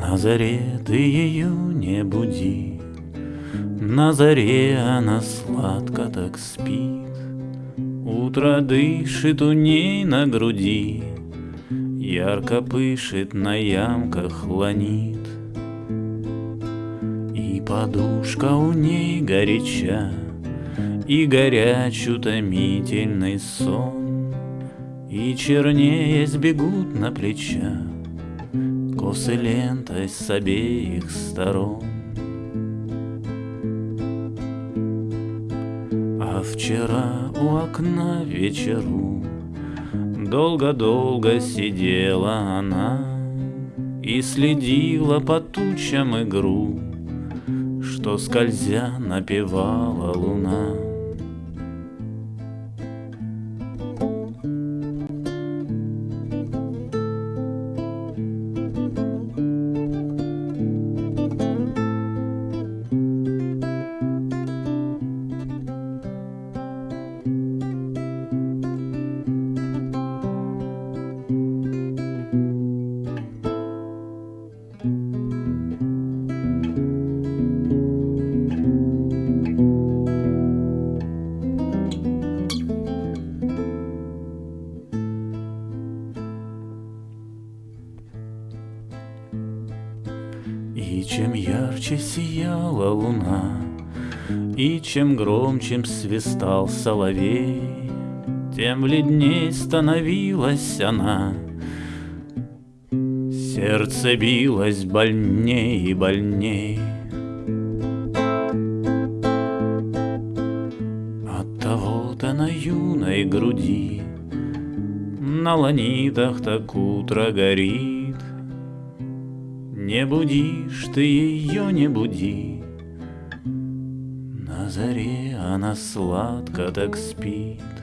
На заре ты ее не буди, На заре она сладко так спит. Утро дышит у ней на груди, Ярко пышет на ямках ланит. И подушка у ней горяча, И горяч утомительный сон, И чернее сбегут на плечах Косы лентой с обеих сторон. А вчера у окна вечеру Долго-долго сидела она И следила по тучам игру, Что скользя напевала луна. И чем ярче сияла луна, И чем громче свистал соловей, Тем бледней становилась она. Сердце билось больней и больней. От того-то на юной груди На ланитах так утро горит, не будишь ты ее, не буди. На заре она сладко так спит.